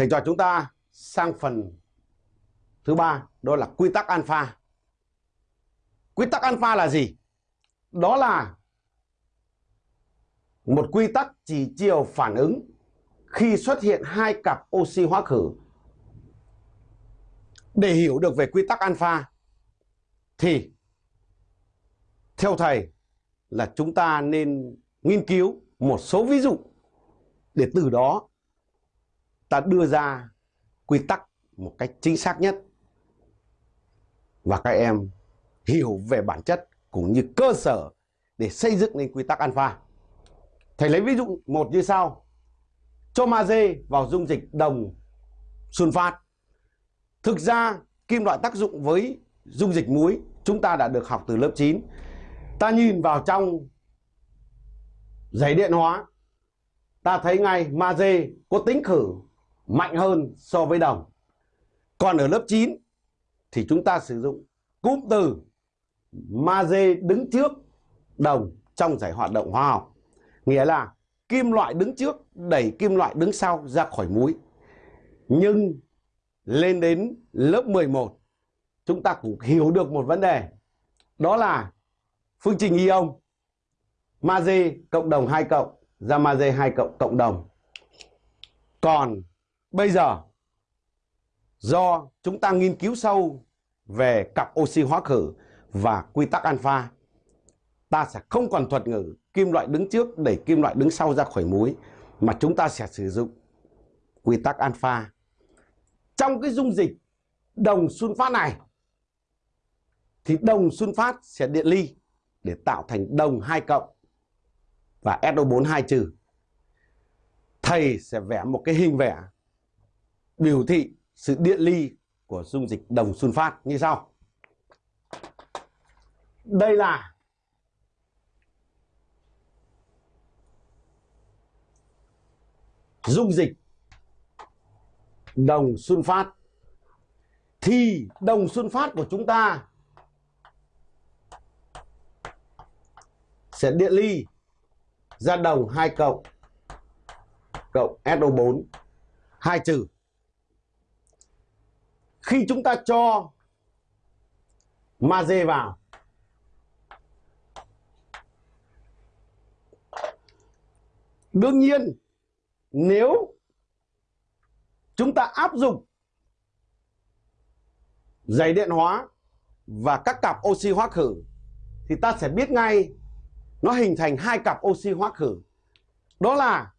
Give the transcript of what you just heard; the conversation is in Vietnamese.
Thầy trò chúng ta sang phần thứ ba, đó là quy tắc alpha. Quy tắc alpha là gì? Đó là một quy tắc chỉ chiều phản ứng khi xuất hiện hai cặp oxy hóa khử. Để hiểu được về quy tắc alpha thì theo thầy là chúng ta nên nghiên cứu một số ví dụ để từ đó ta đưa ra quy tắc một cách chính xác nhất và các em hiểu về bản chất cũng như cơ sở để xây dựng nên quy tắc alpha. Thầy lấy ví dụ một như sau. Cho magie vào dung dịch đồng sunfat. Thực ra kim loại tác dụng với dung dịch muối chúng ta đã được học từ lớp 9. Ta nhìn vào trong giấy điện hóa, ta thấy ngay magie có tính khử mạnh hơn so với đồng. Còn ở lớp 9 thì chúng ta sử dụng cụm từ magie đứng trước đồng trong giải hoạt động hóa học. Nghĩa là kim loại đứng trước đẩy kim loại đứng sau ra khỏi muối. Nhưng lên đến lớp 11 chúng ta cũng hiểu được một vấn đề. Đó là phương trình ion magie cộng đồng 2 cộng, ra magie 2 cộng cộng đồng. Còn bây giờ, do chúng ta nghiên cứu sâu về cặp oxy hóa khử và quy tắc alpha, ta sẽ không còn thuật ngữ kim loại đứng trước đẩy kim loại đứng sau ra khỏi muối, mà chúng ta sẽ sử dụng quy tắc alpha trong cái dung dịch đồng sunfat này, thì đồng sunfat sẽ điện ly để tạo thành đồng 2 cộng và SO4 2 trừ. Thầy sẽ vẽ một cái hình vẽ biểu thị sự điện ly của dung dịch đồng sunfat như sau. Đây là dung dịch đồng sunfat thì đồng sunfat của chúng ta sẽ điện ly ra đồng 2 cộng cộng SO4 2 trừ. Khi chúng ta cho magie vào, Đương nhiên nếu chúng ta áp dụng giấy điện hóa và các cặp oxy hóa khử, thì ta sẽ biết ngay nó hình thành hai cặp oxy hóa khử. Đó là